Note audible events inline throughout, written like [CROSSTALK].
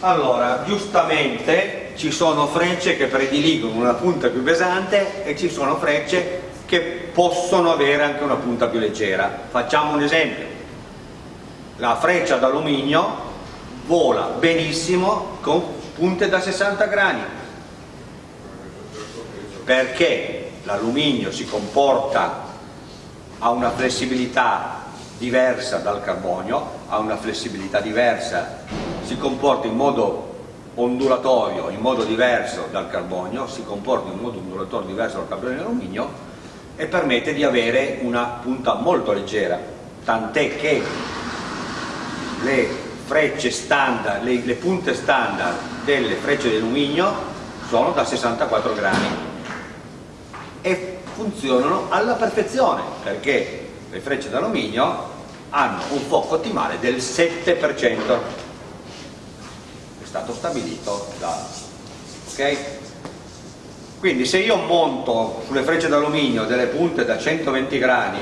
allora giustamente ci sono frecce che prediligono una punta più pesante e ci sono frecce che possono avere anche una punta più leggera. Facciamo un esempio. La freccia d'alluminio vola benissimo con punte da 60 grani perché l'alluminio si comporta ha una flessibilità diversa dal carbonio, ha una flessibilità diversa, si comporta in modo ondulatorio, in modo diverso dal carbonio, si comporta in modo ondulatorio diverso dal carbonio e dall'alluminio e permette di avere una punta molto leggera, tant'è che le frecce standard, le, le punte standard delle frecce di alluminio sono da 64 grani e funzionano alla perfezione perché le frecce d'alluminio hanno un fuoco ottimale del 7% è stato stabilito da ok? quindi se io monto sulle frecce d'alluminio delle punte da 120 grani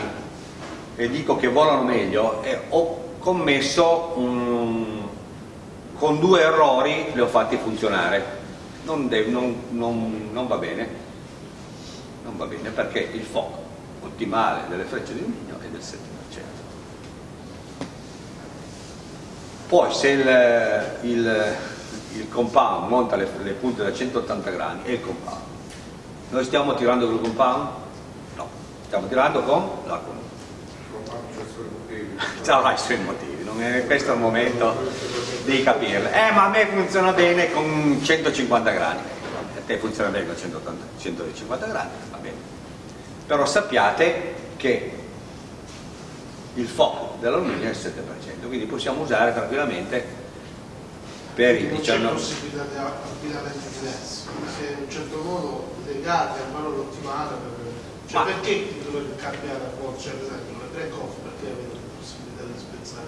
e dico che volano meglio eh, ho commesso un, con due errori li ho fatti funzionare non, non, non, non va bene non va bene perché il fuoco ottimale delle frecce di alluminio è del 7%. Poi se il, il, il compound monta le, le, punte da 180 gradi è il compound. Noi stiamo tirando con il compound? No, stiamo tirando con l'arco nudo. Avrà i suoi motivi, non è questo il momento di capirlo. Eh ma a me funziona bene con 150 gradi te funziona bene con 180, 150 gradi, va bene. Però sappiate che il fuoco dell'alluminio è il 7%, quindi possiamo usare tranquillamente per i 19... Non c'è possibilità di abbinamenti diversi, se in un certo modo legati al valore ottimale, cioè Ma... perché dovete cambiare a volte, cioè per esempio le break off, perché avete la possibilità di spezzare?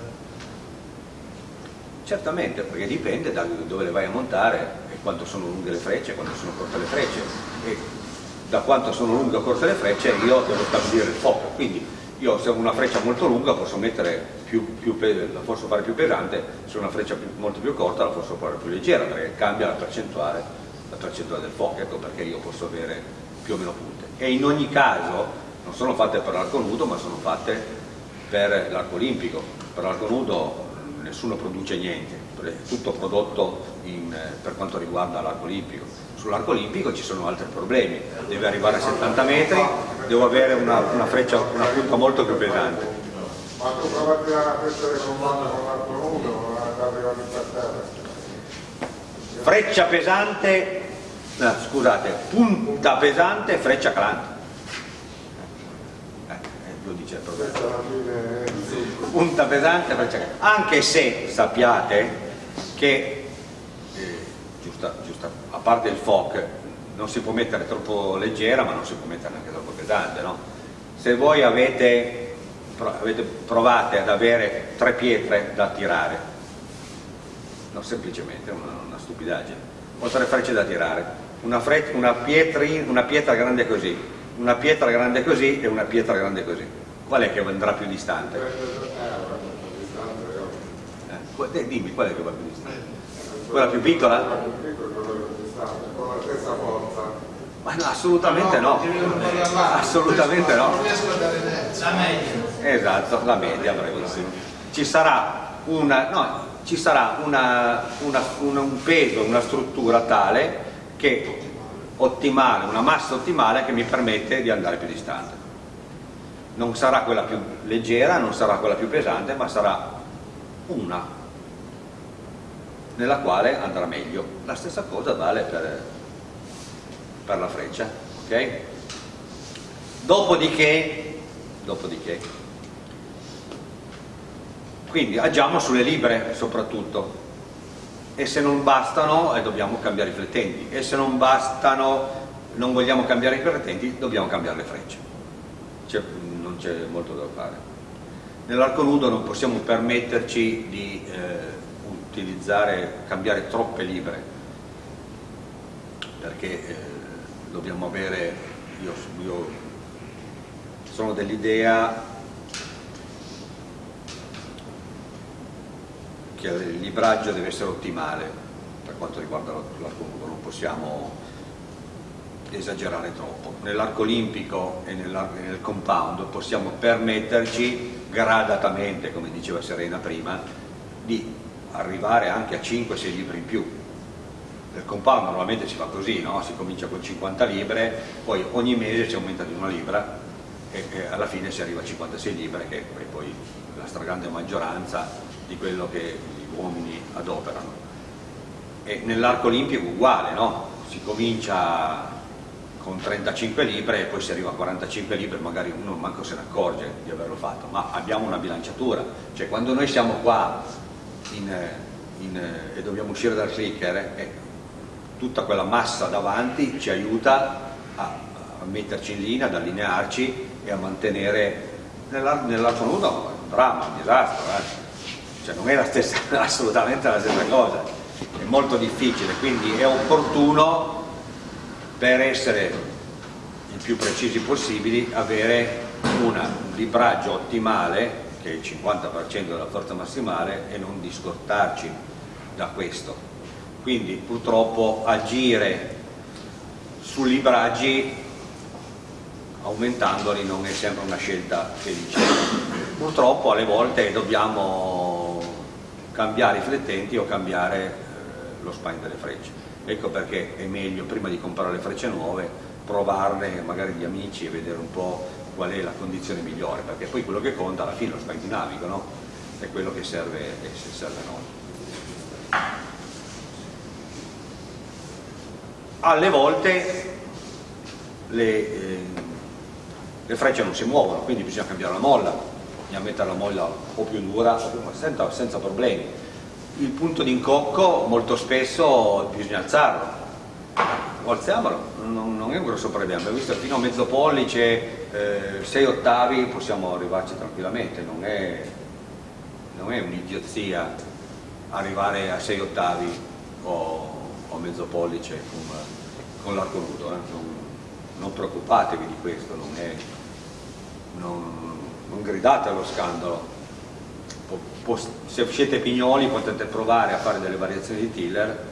Certamente, perché dipende da dove le vai a montare quanto sono lunghe le frecce, quanto sono corte le frecce. E da quanto sono lunghe o corte le frecce io devo stabilire il fuoco, quindi io se ho una freccia molto lunga posso mettere più, più, la posso fare più pesante, se una freccia più, molto più corta la posso fare più leggera perché cambia la percentuale, la percentuale del fuoco, ecco perché io posso avere più o meno punte. E in ogni caso non sono fatte per l'arco nudo ma sono fatte per l'arco olimpico, per l'arco nudo nessuno produce niente, è tutto prodotto in, per quanto riguarda l'arco olimpico. Sull'arco olimpico ci sono altri problemi, deve arrivare a 70 metri, devo avere una, una, freccia, una punta molto più pesante. Ma tu prova a tirare la freccia del comando con l'arco nudo o arrivare per terra? Freccia pesante, no, scusate, punta pesante, freccia calante. Eh, eh lo dice il problema. Punta pesante, freccia calante. Anche se sappiate che eh, giusta, giusta, a parte il FOC non si può mettere troppo leggera ma non si può mettere neanche troppo pesante no? se voi avete provate ad avere tre pietre da tirare no semplicemente una, una stupidaggine o tre frecce da tirare una, freccia, una, pietri, una pietra grande così una pietra grande così e una pietra grande così qual è che andrà più distante? Eh, dimmi qual è che va più distante? Quella più piccola? Ma no, assolutamente no. Assolutamente no. La media. Esatto, la media, bravissimo. Ci sarà, una, no, ci sarà una, una, un peso, una struttura tale che ottimale, una massa ottimale che mi permette di andare più distante. Non sarà quella più leggera, non sarà quella più pesante, ma sarà una nella quale andrà meglio. La stessa cosa vale per, per la freccia. Okay? Dopodiché, dopodiché, quindi agiamo sulle libre soprattutto e se non bastano eh, dobbiamo cambiare i flettenti e se non bastano, non vogliamo cambiare i flettenti, dobbiamo cambiare le frecce. non c'è molto da fare. Nell'arco nudo non possiamo permetterci di eh, utilizzare, cambiare troppe libre perché eh, dobbiamo avere, io, io sono dell'idea che il libraggio deve essere ottimale per quanto riguarda l'arco nudo, non possiamo esagerare troppo. Nell'arco olimpico e nel compound possiamo permetterci gradatamente, come diceva Serena prima, di arrivare anche a 5-6 libri in più. Nel compound normalmente si fa così, no? si comincia con 50 libre, poi ogni mese si aumenta di una libra e, e alla fine si arriva a 56 libre, che poi la stragrande maggioranza di quello che gli uomini adoperano. E nell'arco olimpico uguale, no? si comincia con 35 libre e poi si arriva a 45 libre magari uno manco se ne accorge di averlo fatto ma abbiamo una bilanciatura cioè quando noi siamo qua in, in, e dobbiamo uscire dal clicker eh, tutta quella massa davanti ci aiuta a, a, metterci in linea, ad allinearci e a mantenere nell'arco nudo un dramma, un disastro eh. Cioè non è la stessa, [LAUGHS] assolutamente la stessa cosa. È molto difficile quindi è opportuno per essere il più precisi possibili avere un libraggio ottimale che è il 50% della forza massimale e non discostarci da questo. Quindi purtroppo agire su libraggi aumentandoli non è sempre una scelta felice. Purtroppo alle volte dobbiamo cambiare i flettenti o cambiare eh, lo spine delle frecce. Ecco perché è meglio prima di comprare le frecce nuove provarne magari di amici e vedere un po' qual è la condizione migliore perché poi quello che conta alla fine è lo spike dinamico no? è quello che serve, che serve a noi. Alle volte le, eh, le, frecce non si muovono quindi bisogna cambiare la molla bisogna mettere la molla un po' più dura senza, senza problemi. Il punto di incocco molto spesso bisogna alzarlo. Alziamolo, non, non, è un grosso problema. Abbiamo visto fino a mezzo pollice, eh, 6 ottavi possiamo arrivarci tranquillamente. Non è, non è un'idiozia arrivare a 6 ottavi o, o mezzo pollice con, con l'arco nudo eh? non, non, preoccupatevi di questo non, è, non, non gridate allo scandalo. Se siete pignoli potete provare a fare delle variazioni di tiller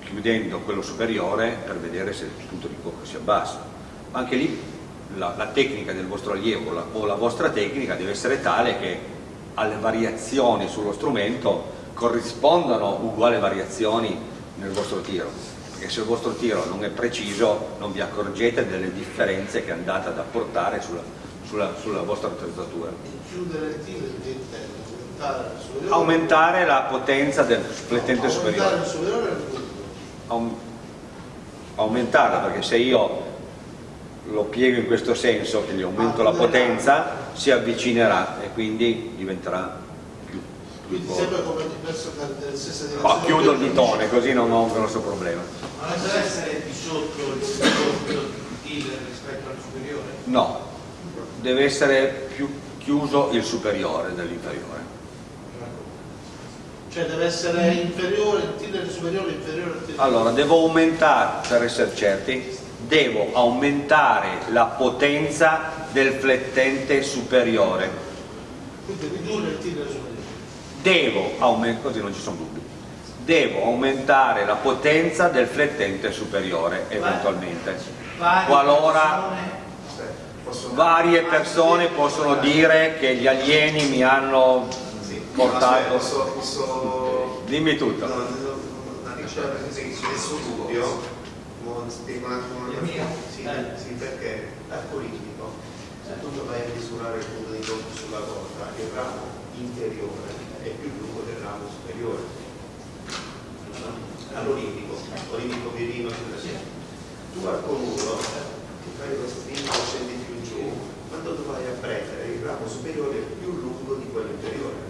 chiudendo quello superiore per vedere se il punto di cocco si abbassa. Anche lì la, la tecnica del vostro allievo la, o la vostra tecnica deve essere tale che alle variazioni sullo strumento corrispondano uguali variazioni nel vostro tiro. Perché se il vostro tiro non è preciso non vi accorgete delle differenze che andate ad apportare sulla, sulla, sulla vostra attrezzatura. Chiudere il tiro aumentare la potenza del flettente superiore. Aumentarla perché se io lo piego in questo senso che gli aumento la potenza si avvicinerà e quindi diventerà più, più quindi sempre come diverso della stessa direzione ma chiudo il ditone così non ho un grosso problema. Ma non deve essere di sotto il rispetto al superiore? no deve essere più chiuso il superiore dell'inferiore cioè deve essere inferiore, il tiller superiore inferiore al tiller Allora, devo aumentare, per essere certi, devo aumentare la potenza del flettente superiore. Quindi ridurre il tiller superiore. Devo aumentare, così non ci sono dubbi, devo aumentare la potenza del flettente superiore eventualmente. Qualora varie persone possono dire che gli alieni mi hanno portato... Posso, posso... Dimmi tutto. No, no, questo dubbio, spiego un attimo la mia. Sì, sì, perché l'arcoritmico, se tu vai a misurare il punto di conto sulla corda, il ramo inferiore è più lungo del ramo superiore. All'olimpico, olimpico virino, tu al conuto ti fai lo stringo scendi più giù, quando tu vai a prendere il ramo superiore è più lungo di quello inferiore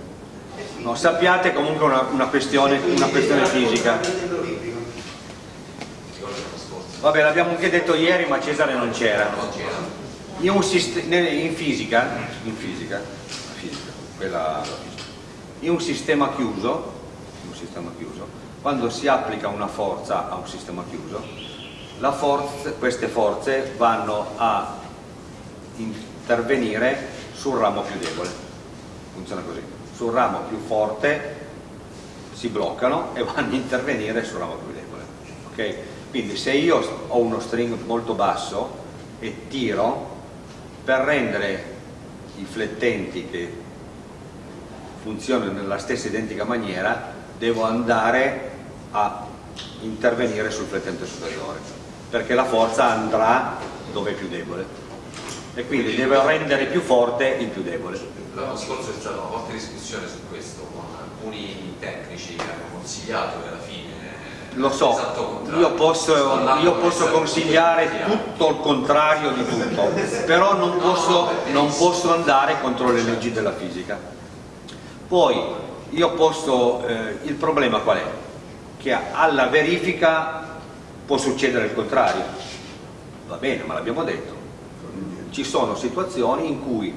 No, sappiate comunque una, una, questione, una questione fisica. Vabbè, l'abbiamo anche detto ieri, ma Cesare non c'era. In, in, fisica, in fisica, fisica, quella, in un sistema chiuso, un sistema chiuso, quando si applica una forza a un sistema chiuso, forza, queste forze vanno a intervenire sul ramo più debole. Funziona così sul ramo più forte si bloccano e vanno a intervenire sul ramo più debole. Okay? Quindi se io ho uno string molto basso e tiro, per rendere i flettenti che funzionano nella stessa identica maniera, devo andare a intervenire sul flettente superiore, perché la forza andrà dove è più debole e quindi deve rendere più forte il più debole. L'anno scorso c'è stata una forte discussione su questo, con alcuni tecnici che hanno consigliato che alla fine lo so, io posso, io posso, consigliare tutto il contrario di tutto, però non posso, non posso, andare contro le leggi della fisica. Poi io posso, eh, il problema qual è? Che alla verifica può succedere il contrario, va bene, ma l'abbiamo detto, ci sono situazioni in cui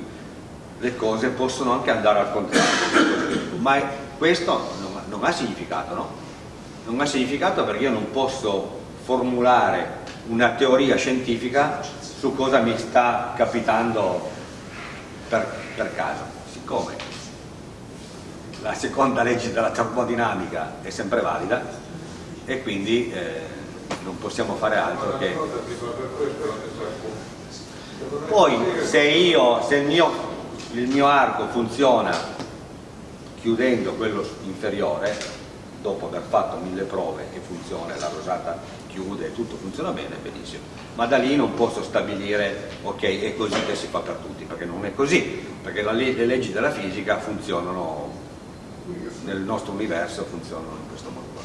le cose possono anche andare al contrario, ma questo non, non ha significato, no? non ha significato perché io non posso formulare una teoria scientifica su cosa mi sta capitando per, per caso. Siccome la seconda legge della termodinamica è sempre valida e quindi eh, non possiamo fare altro che... Poi se, io, se il, mio, il mio arco funziona chiudendo quello inferiore, dopo aver fatto mille prove e funziona, la rosata chiude e tutto funziona bene, benissimo. Ma da lì non posso stabilire, ok, è così che si fa per tutti, perché non è così, perché le leggi della fisica funzionano, nel nostro universo funzionano in questo modo qua.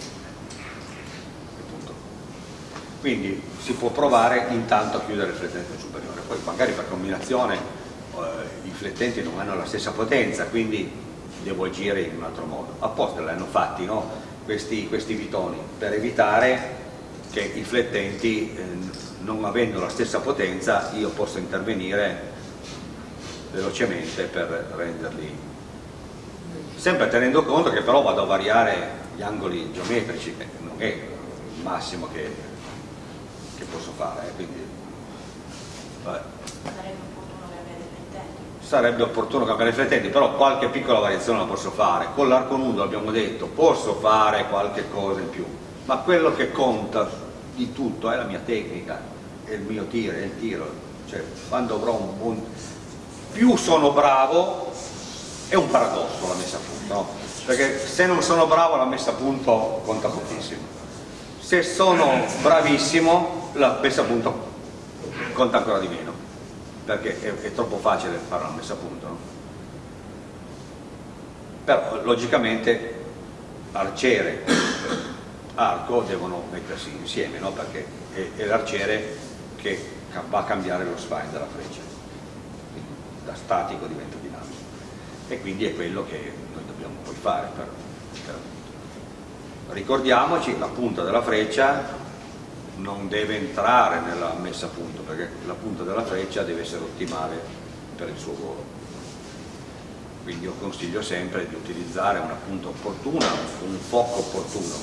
Quindi si può provare intanto a chiudere il flettente superiore, poi magari per combinazione eh, i flettenti non hanno la stessa potenza, quindi devo agire in un altro modo. Apposta l'hanno fatti no? questi, questi, vitoni per evitare che i flettenti, eh, non avendo la stessa potenza, io possa intervenire velocemente per renderli sempre tenendo conto che però vado a variare gli angoli geometrici che non è il massimo che, che posso fare eh, quindi vabbè sarebbe opportuno cambiare i flettenti, però qualche piccola variazione la posso fare. Con l'arco nudo abbiamo detto posso fare qualche cosa in più, ma quello che conta di tutto è la mia tecnica, è il mio tiro, è il tiro. Cioè, quando avrò un buon... più sono bravo, è un paradosso la messa a punto, no? perché se non sono bravo la messa a punto conta pochissimo. Se sono bravissimo la messa a punto conta ancora di meno perché è, è troppo facile fare una messa a punto no? però logicamente arciere e arco devono mettersi insieme no? perché è, è l'arciere che va a cambiare lo spine della freccia quindi da statico diventa dinamico e quindi è quello che noi dobbiamo poi fare per, per... ricordiamoci la punta della freccia non deve entrare nella messa a punto perché la punta della freccia deve essere ottimale per il suo volo. Quindi io consiglio sempre di utilizzare una punta opportuna un fuoco opportuno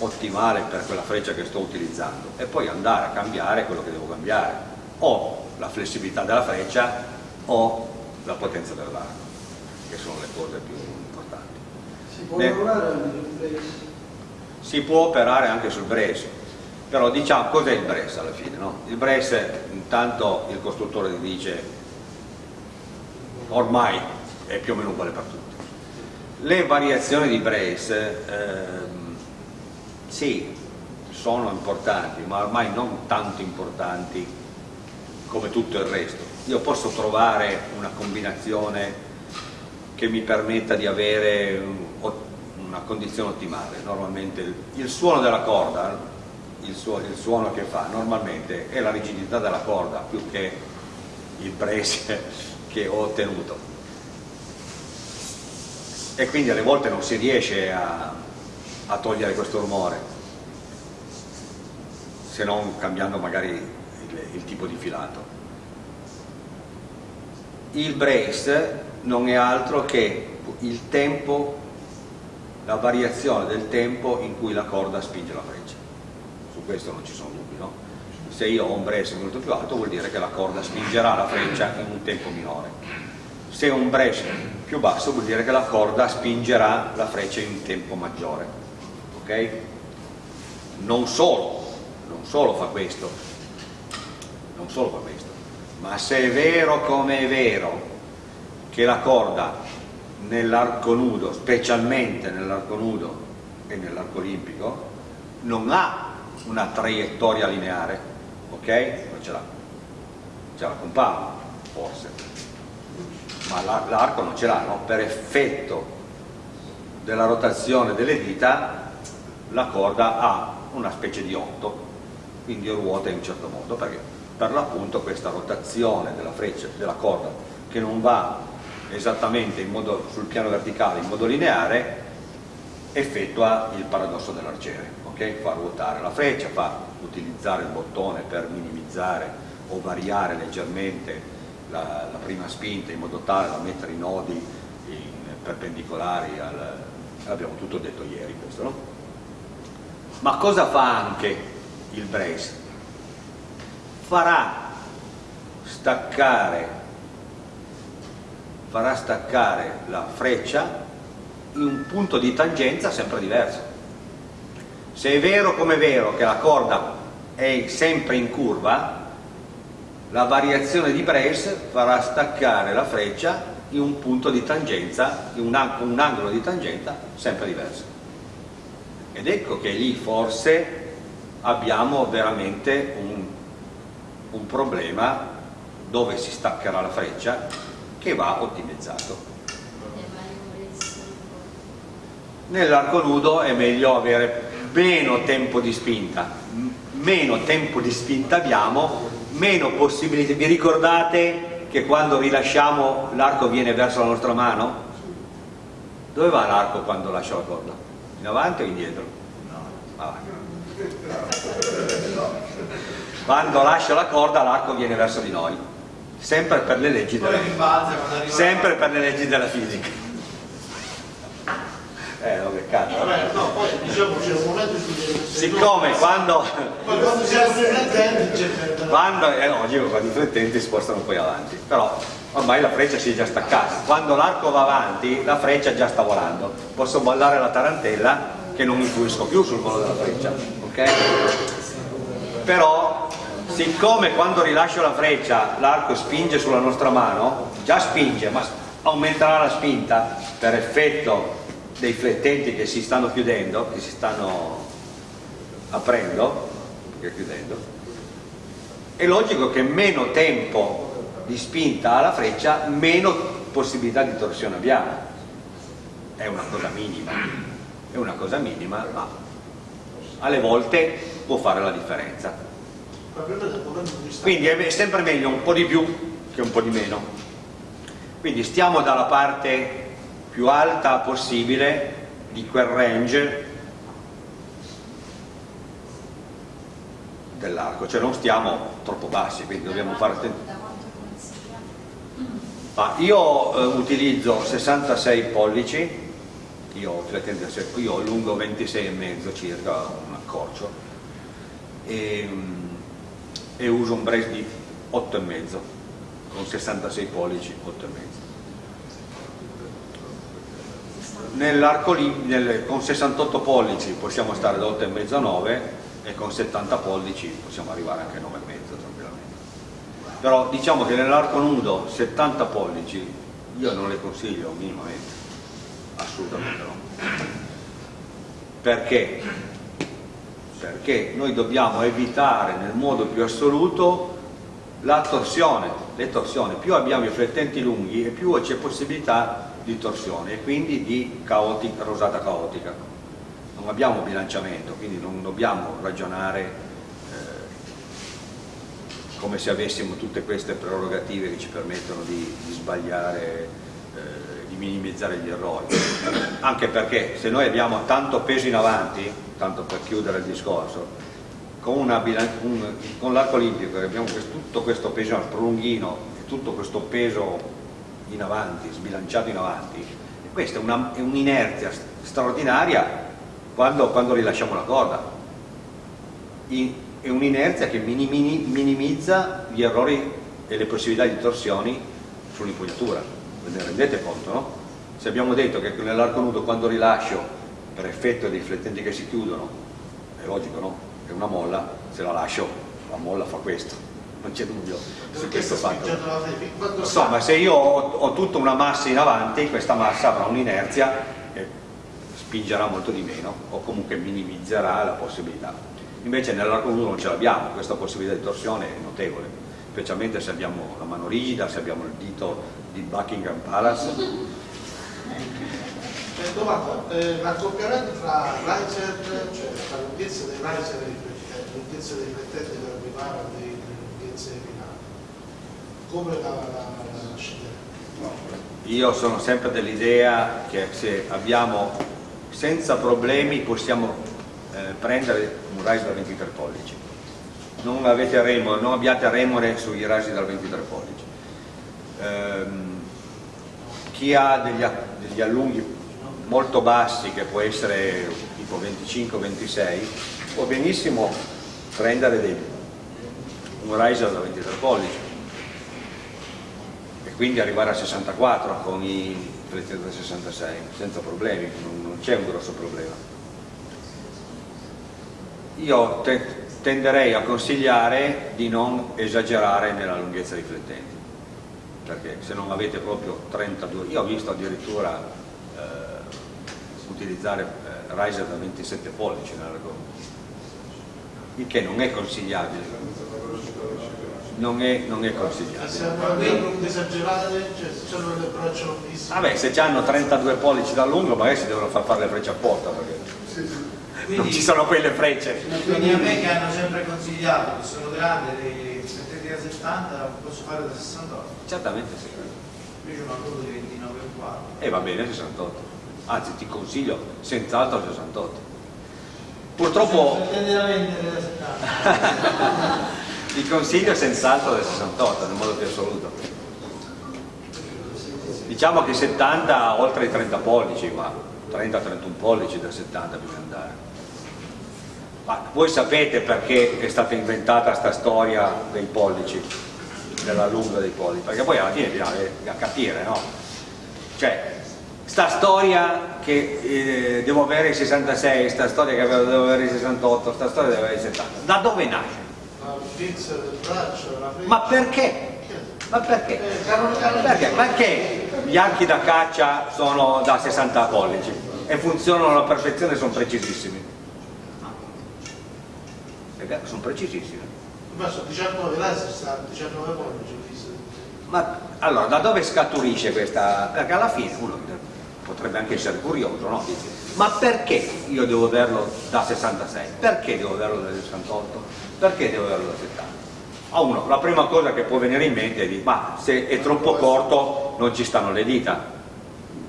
ottimale per quella freccia che sto utilizzando e poi andare a cambiare quello che devo cambiare o la flessibilità della freccia o la potenza dell'arco che sono le cose più importanti. Si può sul brace? si può operare anche sul brace però diciamo cos'è il Bres alla fine? No? Il Bres intanto il costruttore dice ormai è più o meno uguale per tutti le variazioni di Brace ehm, sì sono importanti ma ormai non tanto importanti come tutto il resto io posso trovare una combinazione che mi permetta di avere una condizione ottimale normalmente il suono della corda il, suo, il suono che fa normalmente è la rigidità della corda più che il prese [LAUGHS] che ho ottenuto. E quindi alle volte non si riesce a, a togliere questo rumore se non cambiando magari il, il tipo di filato. Il brace non è altro che il tempo la variazione del tempo in cui la corda spinge la freccia questo non ci sono dubbi, no? Se io ho un brace molto più alto vuol dire che la corda spingerà la freccia in un tempo minore. se un brace più basso vuol dire che la corda spingerà la freccia in un tempo maggiore ok? non solo non solo fa questo non solo fa questo ma se è vero come è vero che la corda nell'arco nudo specialmente nell'arco nudo e nell'arco olimpico non ha una traiettoria lineare ok? non ce l'ha ce la compound forse ma l'arco non ce l'ha, no? per effetto della rotazione delle dita la corda ha una specie di otto, quindi ruota in un certo modo, perché per l'appunto questa rotazione della freccia, della corda, che non va esattamente modo, sul piano verticale in modo lineare, effettua il paradosso dell'arciere, okay? fa ruotare la freccia, fa utilizzare il bottone per minimizzare o variare leggermente la, la, prima spinta in modo tale da mettere i nodi perpendicolari al, abbiamo tutto detto ieri questo no? ma cosa fa anche il brace? farà staccare farà staccare la freccia in un punto di tangenza sempre diverso se è vero come è vero che la corda è sempre in curva la variazione di Brace farà staccare la freccia in un punto di tangenza, in un, un angolo di tangenza sempre diverso. Ed ecco che lì forse abbiamo veramente un, un problema dove si staccherà la freccia che va ottimizzato. Nell'arco nudo è meglio avere meno tempo di spinta, meno tempo di spinta abbiamo meno possibilità. Vi ricordate che quando rilasciamo l'arco viene verso la nostra mano? Dove va l'arco quando lascia la corda? In avanti o indietro? Avanti. Quando lascia la corda l'arco viene verso di noi, sempre per le leggi della, sempre per le leggi della fisica. Eh, no, cazzo. Vabbè, no, poi diciamo c'è un momento su Siccome quando... quando siamo riflettenti c'è... Quando, è logico, quando i riflettenti spostano poi avanti, però ormai la freccia si è già staccata. Quando l'arco va avanti, la freccia già sta volando. Posso ballare la tarantella che non influisco più sul volo della freccia, ok? Però, siccome quando rilascio la freccia l'arco spinge sulla nostra mano, già spinge, ma aumenterà la spinta per effetto dei flettenti che si stanno chiudendo, che si stanno aprendo, chiudendo, è logico che meno tempo di spinta alla freccia, meno possibilità di torsione abbiamo. È una cosa minima, è una cosa minima, ma alle volte può fare la differenza. Quindi è sempre meglio un po' di più che un po' di meno. Quindi stiamo dalla parte più alta possibile di quel range dell'arco, cioè non stiamo troppo bassi, quindi dobbiamo fare attenzione. Ah, io eh, utilizzo 66 pollici, io, io ho lungo 26,5 circa, un accorcio, e, e uso un brace di 8,5 con 66 pollici 8,5 nell'arco nel, con 68 pollici possiamo stare da 8,5 a 9 e con 70 pollici possiamo arrivare anche a 9,5 tranquillamente. Però diciamo che nell'arco nudo 70 pollici io non le consiglio minimamente assolutamente no. Perché? perché noi dobbiamo evitare nel modo più assoluto la torsione, le torsioni, più abbiamo i flettenti lunghi e più c'è possibilità di torsione e quindi di caotica, rosata caotica. Non abbiamo bilanciamento, quindi non dobbiamo ragionare eh, come se avessimo tutte queste prerogative che ci permettono di, di sbagliare, eh, di minimizzare gli errori. Anche perché se noi abbiamo tanto peso in avanti, tanto per chiudere il discorso, con, con l'arco olimpico abbiamo questo, tutto questo peso, prolunghino, tutto questo peso in avanti, sbilanciato in avanti, e questa è un'inerzia un straordinaria quando, quando, rilasciamo la corda. In, è un'inerzia che minimi, minimizza gli errori e le possibilità di torsioni sull'impugnatura. ve ne rendete conto, no? Se abbiamo detto che nell'arco nudo quando rilascio per effetto dei riflettenti che si chiudono, è logico no? È una molla, se la lascio la molla fa questo, non c'è dubbio su questo fatto. Insomma, se io ho, ho tutta una massa in avanti, questa massa avrà un'inerzia e spingerà molto di meno o comunque minimizzerà la possibilità. Invece nell'arco nudo non ce l'abbiamo, questa possibilità di torsione è notevole, specialmente se abbiamo la mano rigida, se abbiamo il dito di Buckingham Palace. [LAUGHS] Domanda, eh, l'accoppiamento tra riser, cioè la lunghezza dei riser e la lunghezza dei riflettenti che arrivare a come la, la, la? Io sono sempre dell'idea che se abbiamo senza problemi possiamo eh, prendere un rise da 23 pollici. Non, remore, non abbiate remore sui rasi da 23 pollici. Ehm, chi ha degli, degli allunghi molto bassi, che può essere tipo 25-26, può benissimo prendere dei, un riser da 23 pollici quindi arrivare a 64 con i riflettenti da 66 senza problemi, non, c'è un grosso problema. Io te- tenderei a consigliare di non esagerare nella lunghezza dei riflettenti, perché se non avete proprio 32, io ho visto addirittura eh, utilizzare eh, riser da 27 pollici nell'argomento, il che non è consigliabile, non è, non è E consigliabile. se hanno se delle braccia lunghissime, Vabbè, se hanno 32 pollici da lungo magari si devono far fare le frecce apposta perché non ci sono quelle frecce. Quindi a me che hanno sempre consigliato, che sono grandi, dei 70 da 70, posso fare da 68. Certamente sì. Invece ho una foto di 29 E va bene 68. Anzi ti consiglio senz'altro 68. Purtroppo Tende [LAUGHS] da vendere da 70. ti consiglio senz'altro del 68 nel modo più assoluto. Diciamo che 70 oltre i 30 pollici, ma 30-31 pollici da 70 bisogna andare. Ma voi sapete perché è stata inventata questa storia dei pollici, della lunga dei pollici? Perché poi alla fine bisogna capire, no? Cioè, sta storia che eh, devo avere i 66, sta storia che devo avere i 68, sta storia devo avere i 70. Da dove nasce? Ma perché? Ma perché? Eh, Perché? Perché gli archi da caccia sono da 60 pollici e funzionano alla perfezione e sono precisissimi? Vero, sono precisissimi. Ma sono 19 laser, sta 19 pollici. Ma allora, da dove scaturisce questa? Perché alla fine uno potrebbe anche essere curioso, no? Dice, ma perché io devo averlo da 66? Perché devo averlo da 68? Perché devo averlo da 70? A uno, la prima cosa che può venire in mente è di, ma se è troppo corto non ci stanno le dita.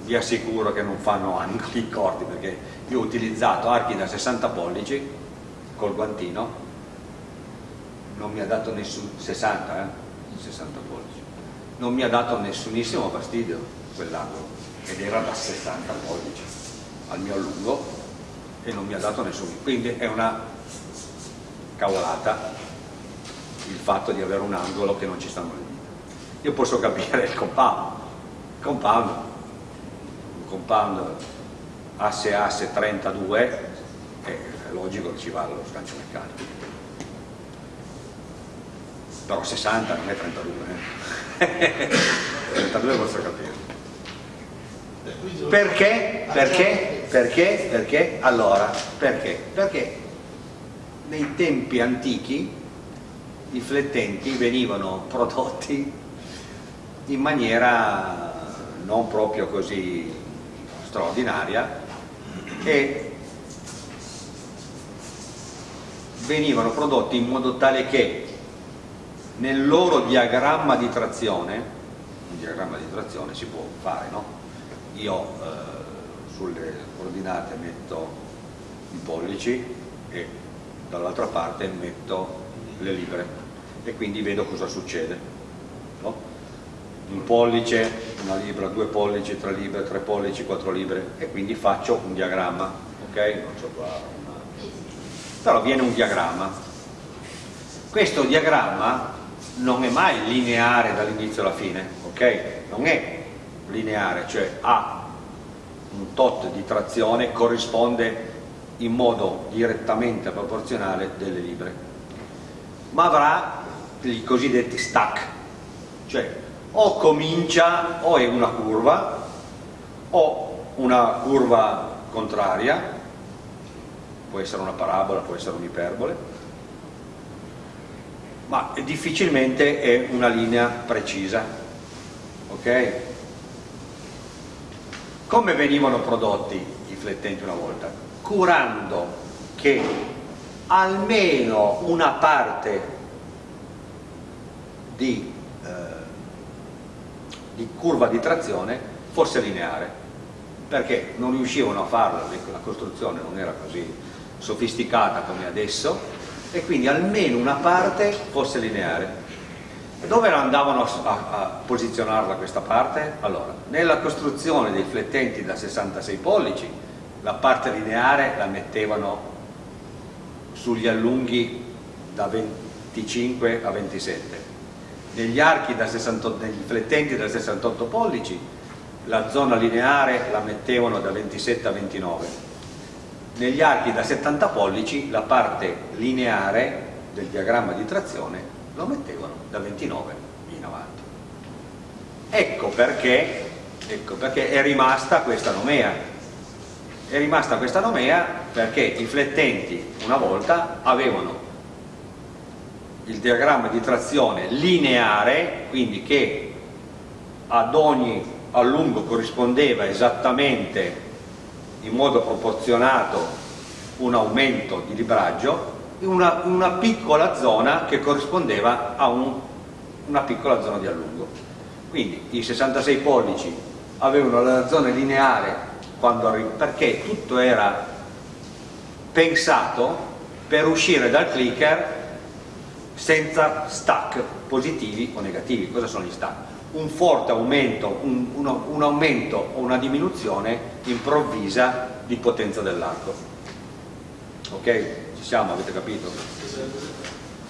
Vi assicuro che non fanno angoli corti perché io ho utilizzato archi da 60 pollici col guantino, non mi ha dato nessun 60, eh? 60 pollici non mi ha dato nessunissimo fastidio quell'angolo ed era da 60 pollici al mio lungo e non mi ha dato nessun quindi è una cavolata il fatto di avere un angolo che non ci stanno le dita io posso capire il compound compound un compound asse asse 32 è logico che ci va lo sgancio meccanico però 60 non è 32 eh. [LAUGHS] 32 posso capire perché? Perché? perché? perché? allora perché? perché nei tempi antichi i flettenti venivano prodotti in maniera non proprio così straordinaria e venivano prodotti in modo tale che nel loro diagramma di trazione, un diagramma di trazione si può fare, no? Io eh, sulle coordinate metto i pollici e dall'altra parte metto le libre e quindi vedo cosa succede. no? Un pollice, una libra, due pollici, tre libre, tre pollici, quattro libre e quindi faccio un diagramma, ok? Non so qua una... Però viene un diagramma. Questo diagramma non è mai lineare dall'inizio alla fine, ok? Non è lineare, cioè ha un tot di trazione, corrisponde in modo direttamente proporzionale delle libre, ma avrà i cosiddetti stack, cioè o comincia o è una curva o una curva contraria, può essere una parabola, può essere un'iperbole, ma difficilmente è una linea precisa. Ok? Come venivano prodotti i flettenti una volta? Curando che almeno una parte di, eh, di curva di trazione fosse lineare perché non riuscivano a farla, la costruzione non era così sofisticata come adesso e quindi almeno una parte fosse lineare. Dove andavano a, a, posizionarla questa parte? Allora, nella costruzione dei flettenti da 66 pollici la parte lineare la mettevano sugli allunghi da 25 a 27 negli archi da 68, negli flettenti da 68 pollici la zona lineare la mettevano da 27 a 29 negli archi da 70 pollici la parte lineare del diagramma di trazione lo mettevano da 29 in avanti. Ecco perché, ecco perché è rimasta questa nomea è rimasta questa nomea perché i flettenti una volta avevano il diagramma di trazione lineare quindi che ad ogni a lungo corrispondeva esattamente in modo proporzionato un aumento di libraggio una, una piccola zona che corrispondeva a un, una piccola zona di allungo. Quindi i 66 pollici avevano la zona lineare perché tutto era pensato per uscire dal clicker senza stack positivi o negativi cosa sono gli stack? un forte aumento, un, uno, un aumento o una diminuzione improvvisa di potenza dell'arco. Ok? Ci siamo, avete capito?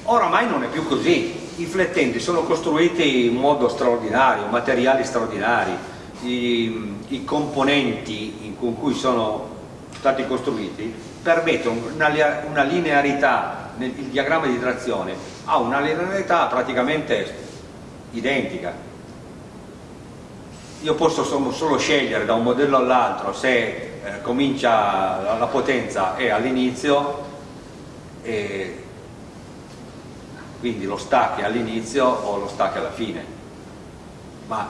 Oramai non è più così, i flettenti sono costruiti in modo straordinario, materiali straordinari, i, i componenti con cui sono stati costruiti permettono una, una linearità, nel, il diagramma di trazione ha una linearità praticamente identica. Io posso solo scegliere da un modello all'altro se eh, comincia la potenza è all'inizio quindi lo stack all'inizio o lo stack alla fine. Ma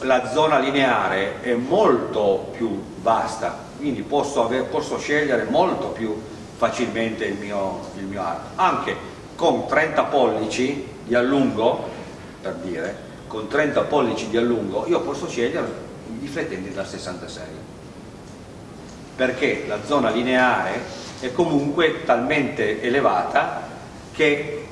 la zona lineare è molto più vasta quindi posso, aver, posso scegliere molto più facilmente il mio, il mio arco. Anche con 30 pollici di allungo per dire con 30 pollici di allungo io posso scegliere i flettenti da 66 perché la zona lineare è comunque talmente elevata che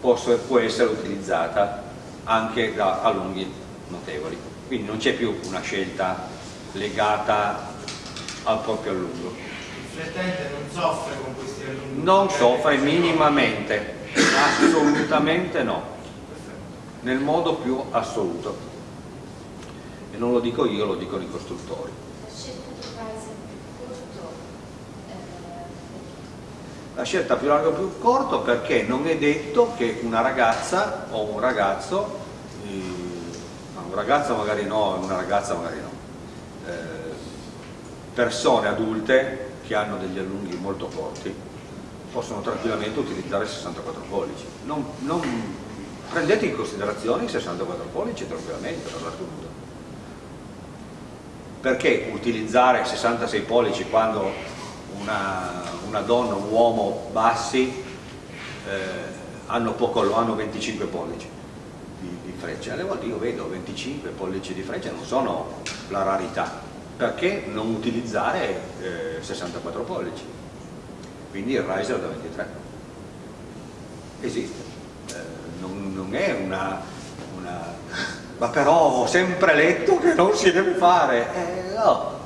posso, può essere utilizzata anche da allunghi notevoli. Quindi non c'è più una scelta legata al proprio allungo. Il flettente non soffre con questi allunghi? non soffre minimamente assolutamente no. Nel modo più assoluto. E non lo dico io, lo dicono i costruttori. La scelta più larga o più corto perché non è detto che una ragazza o un ragazzo un ragazzo magari no, una ragazza magari no. Eh, persone adulte che hanno degli allunghi molto corti possono tranquillamente utilizzare 64 pollici. Non, non prendete in considerazione i 64 pollici tranquillamente per l'attuto perché utilizzare 66 pollici quando una, una donna, un uomo bassi eh, hanno, poco, hanno 25 pollici frecce alle volte io vedo 25 pollici di frecce non sono la rarità. Perché non utilizzare eh, 64 pollici? Quindi il riser da 23 esiste. Non, non è una, una, ma però ho sempre letto che non si deve fare. Eh, no,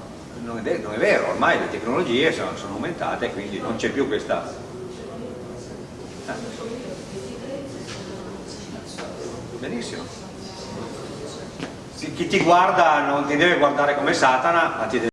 non è, non è, vero. Ormai le tecnologie sono, sono aumentate quindi non c'è più questa eh. Benissimo. Chi ti guarda non ti deve guardare come Satana, ma ti deve